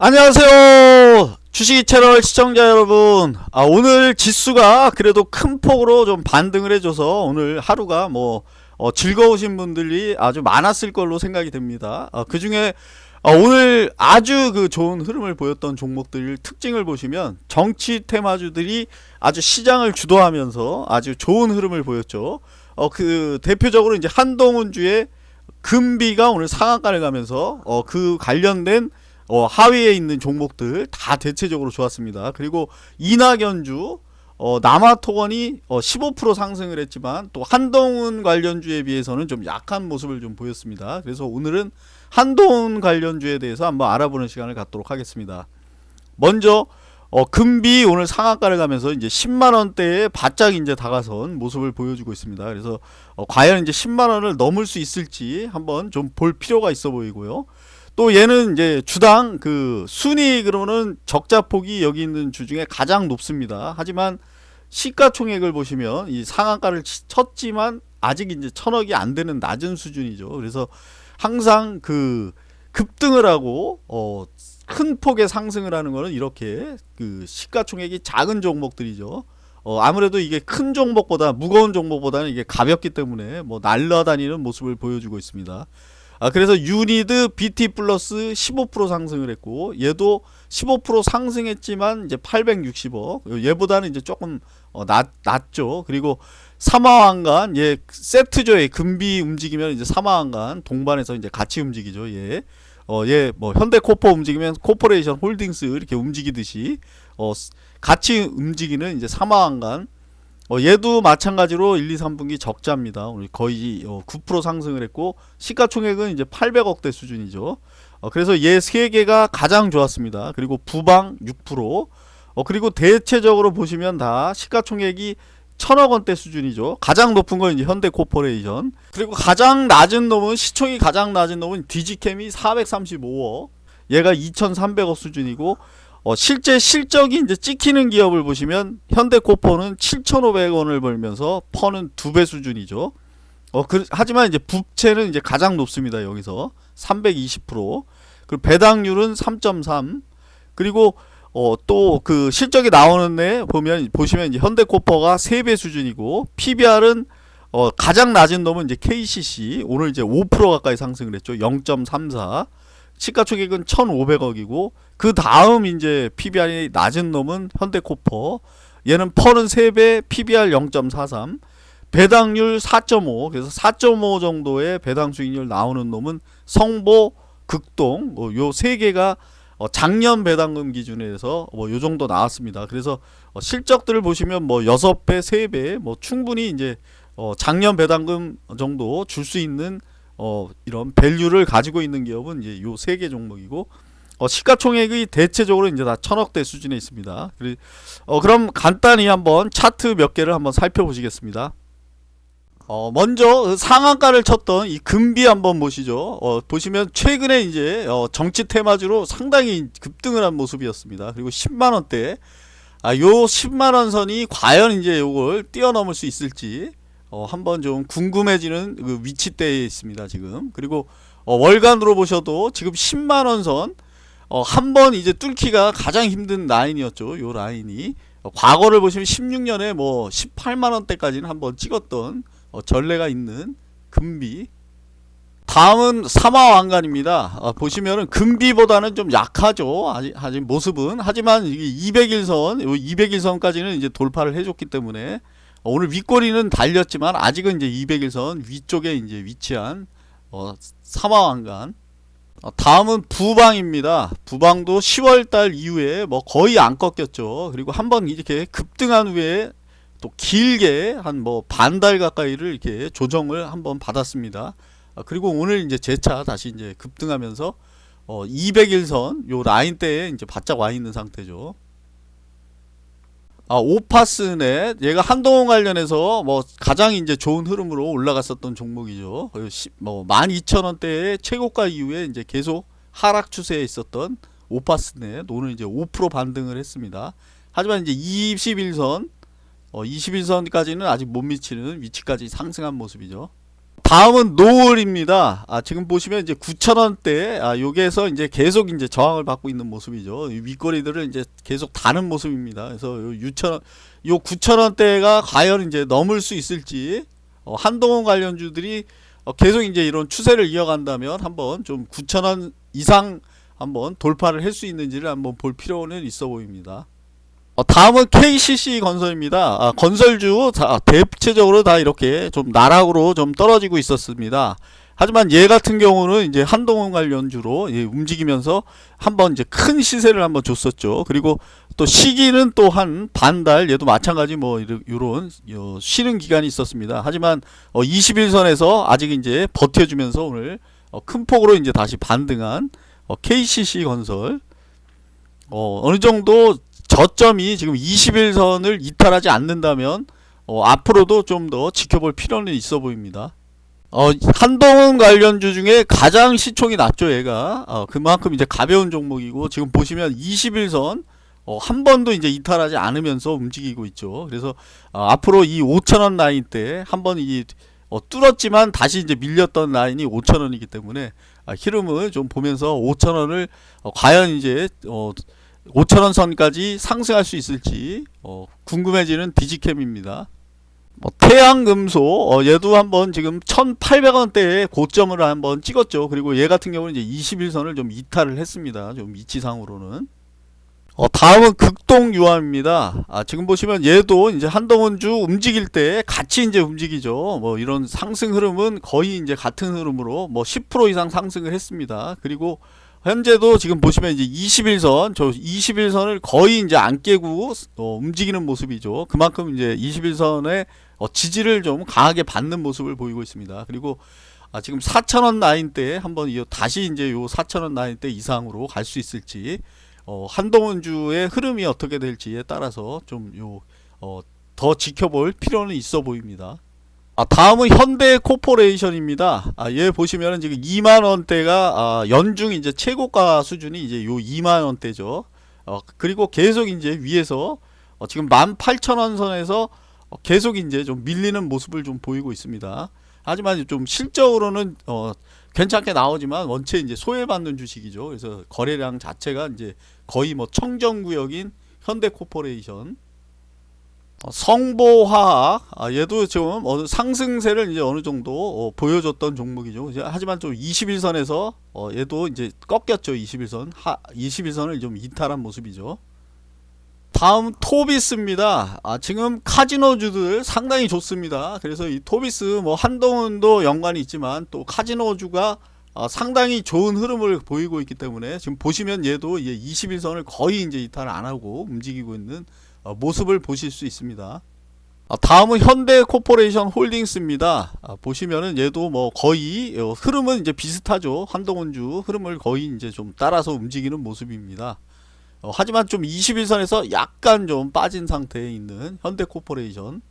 안녕하세요. 주식이 채널 시청자 여러분. 아, 오늘 지수가 그래도 큰 폭으로 좀 반등을 해줘서 오늘 하루가 뭐 어, 즐거우신 분들이 아주 많았을 걸로 생각이 됩니다. 아, 그 중에 아, 오늘 아주 그 좋은 흐름을 보였던 종목들 특징을 보시면 정치 테마주들이 아주 시장을 주도하면서 아주 좋은 흐름을 보였죠. 어, 그 대표적으로 이제 한동훈주의 금비가 오늘 상한가를 가면서 어, 그 관련된 어, 하위에 있는 종목들 다 대체적으로 좋았습니다. 그리고 이낙연주 어, 남아토건이 어, 15% 상승을 했지만 또 한동훈 관련주에 비해서는 좀 약한 모습을 좀 보였습니다. 그래서 오늘은 한동훈 관련주에 대해서 한번 알아보는 시간을 갖도록 하겠습니다. 먼저 어, 금비 오늘 상한가를 가면서 이제 10만 원대에 바짝 이제 다가선 모습을 보여주고 있습니다. 그래서 어, 과연 이제 10만 원을 넘을 수 있을지 한번 좀 볼 필요가 있어 보이고요. 또 얘는 이제 주당 그 순이익으로는 적자폭이 여기 있는 주 중에 가장 높습니다. 하지만 시가총액을 보시면 이 상한가를 쳤지만 아직 이제 천억이 안 되는 낮은 수준이죠. 그래서 항상 그 급등을 하고 어, 큰 폭의 상승을 하는 거는 이렇게 그 시가총액이 작은 종목들이죠. 어, 아무래도 이게 큰 종목보다 무거운 종목보다는 이게 가볍기 때문에 뭐 날라다니는 모습을 보여주고 있습니다. 아, 그래서 유니드 BT 플러스 15% 상승을 했고 얘도 15% 상승했지만 이제 860억. 얘보다는 이제 조금 어, 낮, 낮죠. 그리고 삼화왕관 얘 세트죠. 얘 금비 움직이면 이제 삼화왕관 동반해서 이제 같이 움직이죠 얘. 어, 얘, 뭐, 현대코퍼 움직이면 코퍼레이션 홀딩스 이렇게 움직이듯이, 어, 같이 움직이는 이제 삼화왕관, 어, 얘도 마찬가지로 1, 2, 3분기 적자입니다. 거의 어, 9% 상승을 했고 시가총액은 이제 800억대 수준이죠. 어, 그래서 얘 세 개가 가장 좋았습니다. 그리고 부방 6%. 어, 그리고 대체적으로 보시면 다 시가총액이 천억 원대 수준이죠. 가장 높은 건 이제 현대 코퍼레이션. 그리고 가장 낮은 놈은 시총이 가장 낮은 놈은 디지캡이 435억. 얘가 2,300억 수준이고 어, 실제 실적이 이제 찍히는 기업을 보시면 현대코퍼는 7,500원을 벌면서 퍼는 두 배 수준이죠. 어, 그, 하지만 이제 부채는 이제 가장 높습니다. 여기서 320%. 그리고 배당률은 3.3. 그리고 어, 또 그 실적이 나오는 애 보면 보시면 이제 현대코퍼가 3배 수준이고 PBR은 어, 가장 낮은 놈은 이제 KCC 오늘 이제 5% 가까이 상승을 했죠. 0.34. 시가총액은 1,500억이고 그 다음 이제 PBR이 낮은 놈은 현대코퍼 얘는 펄은 3배 PBR 0.43 배당률 4.5 그래서 4.5 정도의 배당 수익률 나오는 놈은 성보 극동 뭐 요세 개가 어 작년 배당금 기준에서 뭐 요 정도 나왔습니다. 그래서 어 실적들을 보시면 뭐 6배, 3배 뭐 충분히 이제 어 작년 배당금 정도 줄 수 있는 어 이런 밸류를 가지고 있는 기업은 이제 요 세 개 종목이고 어, 시가총액이 대체적으로 이제 다 천억대 수준에 있습니다. 어, 그럼 간단히 한번 차트 몇 개를 한번 살펴보시겠습니다. 어, 먼저 그 상한가를 쳤던 이 금비 한번 보시죠. 어, 보시면 최근에 이제 어, 정치 테마주로 상당히 급등을 한 모습이었습니다. 그리고 10만원대 아, 요 10만원 선이 과연 이제 요걸 뛰어넘을 수 있을지 어, 한번 좀 궁금해지는 그 위치대에 있습니다. 지금 그리고 어, 월간으로 보셔도 지금 10만원 선 어, 한 번 이제 뚫기가 가장 힘든 라인이었죠. 요 라인이. 어, 과거를 보시면 16년에 뭐 18만원대까지는 한번 찍었던 어, 전례가 있는 금비. 다음은 사마왕관입니다. 어, 보시면은 금비보다는 좀 약하죠. 아직, 아직 모습은. 하지만 이게 200일선, 200일선까지는 이제 돌파를 해줬기 때문에 어, 오늘 윗꼬리는 달렸지만 아직은 이제 200일선 위쪽에 이제 위치한 어, 사마왕관. 어, 다음은 부방입니다. 부방도 10월달 이후에 뭐 거의 안 꺾였죠. 그리고 한번 이렇게 급등한 후에 또 길게 한 뭐 반달 가까이를 이렇게 조정을 한번 받았습니다. 아, 그리고 오늘 이제 재차 다시 이제 급등하면서 어 200일선 요 라인 대에 이제 바짝 와 있는 상태죠. 아, 오파스넷 얘가 한동훈 관련해서 뭐 가장 이제 좋은 흐름으로 올라갔었던 종목이죠. 뭐 12,000원대의 최고가 이후에 이제 계속 하락 추세에 있었던 오파스넷 오늘 이제 5% 반등을 했습니다. 하지만 이제 21선 어 21선까지는 아직 못 미치는 위치까지 상승한 모습이죠. 다음은 노을입니다. 아, 지금 보시면 이제 9,000원대, 아, 여기에서 이제 계속 이제 저항을 받고 있는 모습이죠. 이 윗꼬리들을 이제 계속 다는 모습입니다. 그래서 요 6,000원, 요 9,000원대가 과연 이제 넘을 수 있을지, 어, 한동훈 관련주들이 어, 계속 이제 이런 추세를 이어간다면 한번 좀 9,000원 이상 한번 돌파를 할 수 있는지를 한번 볼 필요는 있어 보입니다. 어, 다음은 KCC 건설입니다. 아, 건설주 다, 대체적으로 다 이렇게 좀 나락으로 좀 떨어지고 있었습니다. 하지만 얘 같은 경우는 이제 한동훈 관련주로 예, 움직이면서 한번 이제 큰 시세를 한번 줬었죠. 그리고 또 시기는 또 한 반달 얘도 마찬가지 뭐 이런 요 쉬는 기간이 있었습니다. 하지만 어, 21선에서 아직 이제 버텨주면서 오늘 어, 큰 폭으로 이제 다시 반등한 어, KCC 건설 어, 어느 정도 저점이 지금 21선을 이탈하지 않는다면 어, 앞으로도 좀 더 지켜볼 필요는 있어 보입니다. 어, 한동훈 관련주 중에 가장 시총이 낮죠, 얘가. 어, 그만큼 이제 가벼운 종목이고, 지금 보시면 21선, 어, 한 번도 이제 이탈하지 않으면서 움직이고 있죠. 그래서, 어, 앞으로 이 5천원 라인 때, 한번 이, 어, 뚫었지만 다시 이제 밀렸던 라인이 5천원이기 때문에, 아, 흐름을 좀 보면서 5천원을, 어, 과연 이제, 어, 5천원 선까지 상승할 수 있을지, 어, 궁금해지는 디지캠입니다. 뭐 태양금속 어, 얘도 한번 지금 1,800원대에 고점을 한번 찍었죠. 그리고 얘 같은 경우는 이제 21선을 좀 이탈을 했습니다. 좀 위치상으로는. 어, 다음은 극동유암입니다. 아, 지금 보시면 얘도 이제 한동훈주 움직일 때 같이 이제 움직이죠. 뭐 이런 상승 흐름은 거의 이제 같은 흐름으로 뭐 10% 이상 상승을 했습니다. 그리고 현재도 지금 보시면 이제 21선, 저 21선을 거의 이제 안 깨고 어, 움직이는 모습이죠. 그만큼 이제 21선의 어, 지지를 좀 강하게 받는 모습을 보이고 있습니다. 그리고 아, 지금 4,000원 라인 때 한번 이 다시 이제 요 4,000원 라인 때 이상으로 갈 수 있을지 어, 한동훈주의 흐름이 어떻게 될지에 따라서 좀요 어, 더 지켜볼 필요는 있어 보입니다. 아, 다음은 현대 코퍼레이션입니다. 아, 얘 보시면은 지금 2만 원대가 아, 연중 이제 최고가 수준이 이제 요 2만 원대죠. 어, 그리고 계속 이제 위에서 어, 지금 18,000원 선에서 어, 계속 이제 좀 밀리는 모습을 좀 보이고 있습니다. 하지만 좀 실적으로는 어, 괜찮게 나오지만 원체 이제 소외받는 주식이죠. 그래서 거래량 자체가 이제 거의 뭐 청정구역인 현대코퍼레이션 어, 성보화학 아, 얘도 지금 어느 상승세를 이제 어느 정도 어, 보여줬던 종목이죠. 하지만 좀 21선에서 어, 얘도 이제 꺾였죠. 21선 하, 21선을 좀 이탈한 모습이죠. 다음 토비스입니다. 아, 지금 카지노주들 상당히 좋습니다. 그래서 이 토비스 뭐 한동훈도 연관이 있지만 또 카지노주가 어, 상당히 좋은 흐름을 보이고 있기 때문에 지금 보시면 얘도 이제 20일선을 거의 이제 이탈 안 하고 움직이고 있는 어, 모습을 보실 수 있습니다. 아, 다음은 현대 코퍼레이션 홀딩스입니다. 아, 보시면은 얘도 뭐 거의 어, 흐름은 이제 비슷하죠. 한동훈주 흐름을 거의 이제 좀 따라서 움직이는 모습입니다. 어, 하지만 좀 20일선에서 약간 좀 빠진 상태에 있는 현대 코퍼레이션